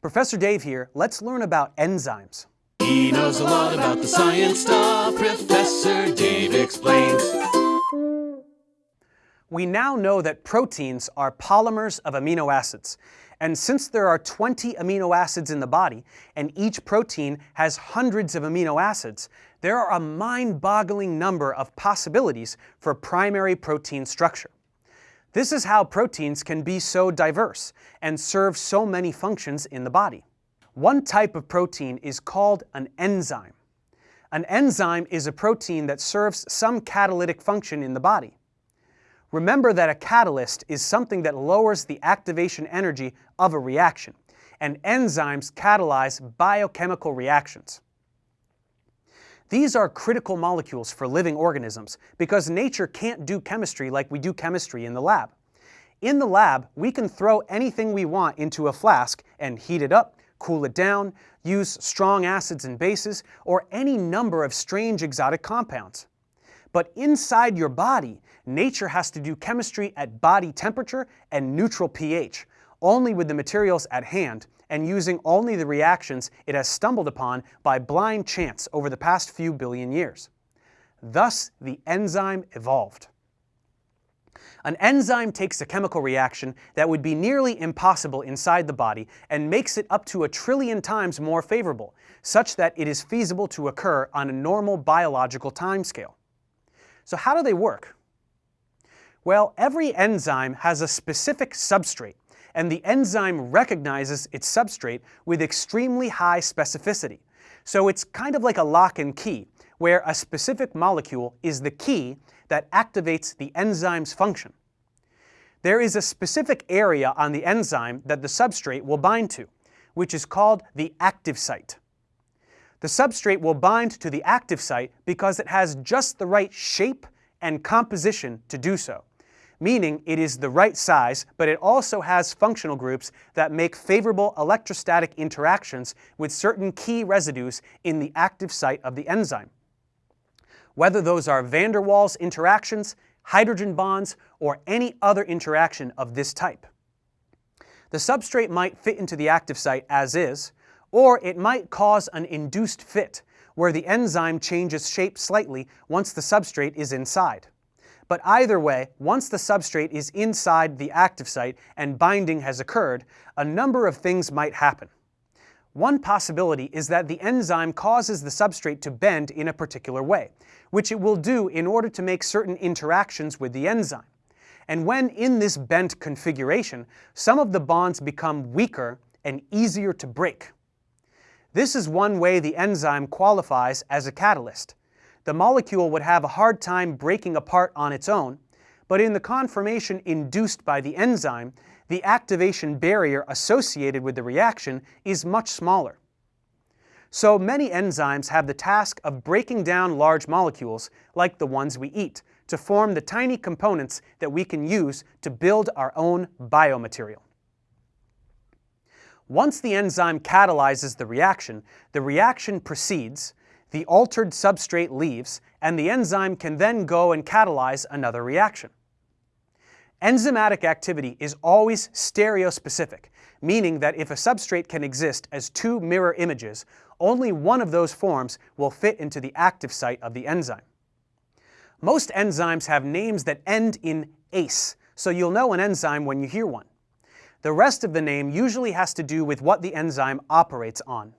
Professor Dave here. Let's learn about enzymes. He knows a lot about the science stuff. Professor Dave explains. We now know that proteins are polymers of amino acids. And since there are 20 amino acids in the body, and each protein has hundreds of amino acids, there are a mind-boggling number of possibilities for primary protein structure. This is how proteins can be so diverse and serve so many functions in the body. One type of protein is called an enzyme. An enzyme is a protein that serves some catalytic function in the body. Remember that a catalyst is something that lowers the activation energy of a reaction, and enzymes catalyze biochemical reactions. These are critical molecules for living organisms because nature can't do chemistry like we do chemistry in the lab. In the lab, we can throw anything we want into a flask and heat it up, cool it down, use strong acids and bases, or any number of strange exotic compounds. But inside your body, nature has to do chemistry at body temperature and neutral pH, only with the materials at hand and using only the reactions it has stumbled upon by blind chance over the past few billion years. Thus, the enzyme evolved. An enzyme takes a chemical reaction that would be nearly impossible inside the body and makes it up to a trillion times more favorable, such that it is feasible to occur on a normal biological timescale. So how do they work? Well, every enzyme has a specific substrate, and the enzyme recognizes its substrate with extremely high specificity. So it's kind of like a lock and key, where a specific molecule is the key that activates the enzyme's function. There is a specific area on the enzyme that the substrate will bind to, which is called the active site. The substrate will bind to the active site because it has just the right shape and composition to do so meaning it is the right size, but it also has functional groups that make favorable electrostatic interactions with certain key residues in the active site of the enzyme. Whether those are van der Waals interactions, hydrogen bonds, or any other interaction of this type. The substrate might fit into the active site as is, or it might cause an induced fit, where the enzyme changes shape slightly once the substrate is inside. But either way, once the substrate is inside the active site and binding has occurred, a number of things might happen. One possibility is that the enzyme causes the substrate to bend in a particular way, which it will do in order to make certain interactions with the enzyme. And when in this bent configuration, some of the bonds become weaker and easier to break. This is one way the enzyme qualifies as a catalyst the molecule would have a hard time breaking apart on its own, but in the conformation induced by the enzyme, the activation barrier associated with the reaction is much smaller. So many enzymes have the task of breaking down large molecules, like the ones we eat, to form the tiny components that we can use to build our own biomaterial. Once the enzyme catalyzes the reaction, the reaction proceeds, the altered substrate leaves, and the enzyme can then go and catalyze another reaction. Enzymatic activity is always stereospecific, meaning that if a substrate can exist as two mirror images, only one of those forms will fit into the active site of the enzyme. Most enzymes have names that end in ase, so you'll know an enzyme when you hear one. The rest of the name usually has to do with what the enzyme operates on.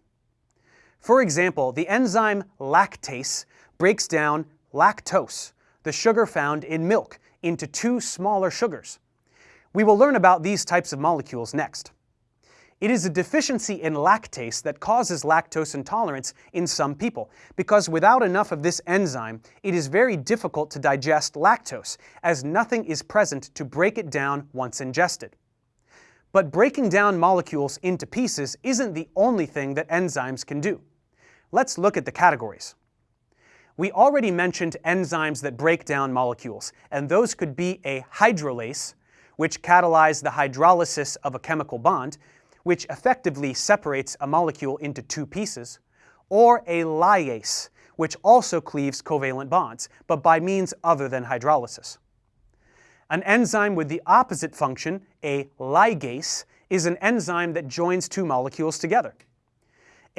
For example, the enzyme lactase breaks down lactose, the sugar found in milk, into two smaller sugars. We will learn about these types of molecules next. It is a deficiency in lactase that causes lactose intolerance in some people, because without enough of this enzyme, it is very difficult to digest lactose, as nothing is present to break it down once ingested. But breaking down molecules into pieces isn't the only thing that enzymes can do. Let's look at the categories. We already mentioned enzymes that break down molecules, and those could be a hydrolase, which catalyze the hydrolysis of a chemical bond, which effectively separates a molecule into two pieces, or a lyase, which also cleaves covalent bonds, but by means other than hydrolysis. An enzyme with the opposite function, a ligase, is an enzyme that joins two molecules together.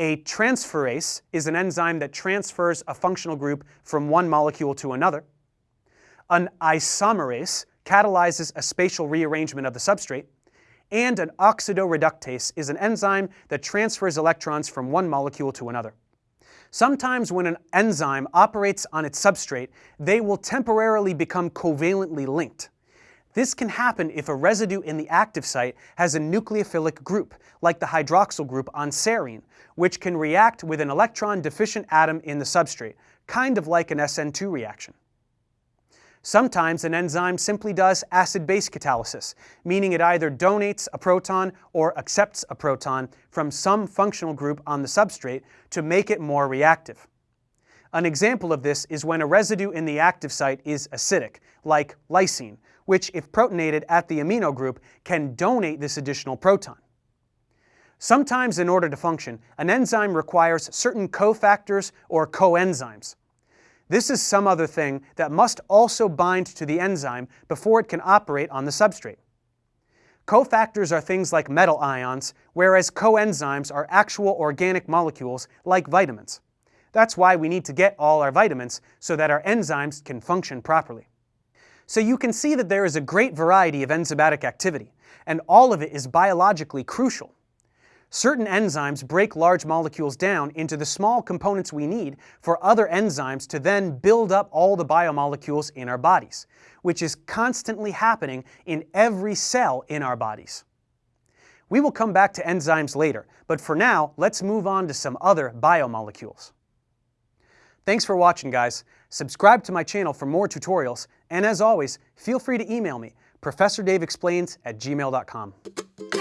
A transferase is an enzyme that transfers a functional group from one molecule to another. An isomerase catalyzes a spatial rearrangement of the substrate. And an oxidoreductase is an enzyme that transfers electrons from one molecule to another. Sometimes when an enzyme operates on its substrate, they will temporarily become covalently linked. This can happen if a residue in the active site has a nucleophilic group, like the hydroxyl group on serine, which can react with an electron-deficient atom in the substrate, kind of like an SN2 reaction. Sometimes an enzyme simply does acid-base catalysis, meaning it either donates a proton or accepts a proton from some functional group on the substrate to make it more reactive. An example of this is when a residue in the active site is acidic, like lysine, which if protonated at the amino group can donate this additional proton. Sometimes in order to function, an enzyme requires certain cofactors or coenzymes. This is some other thing that must also bind to the enzyme before it can operate on the substrate. Cofactors are things like metal ions, whereas coenzymes are actual organic molecules like vitamins. That's why we need to get all our vitamins so that our enzymes can function properly. So you can see that there is a great variety of enzymatic activity, and all of it is biologically crucial. Certain enzymes break large molecules down into the small components we need for other enzymes to then build up all the biomolecules in our bodies, which is constantly happening in every cell in our bodies. We will come back to enzymes later, but for now, let's move on to some other biomolecules. Thanks for watching, guys. Subscribe to my channel for more tutorials, and as always, feel free to email me, ProfessorDaveExplains at gmail.com.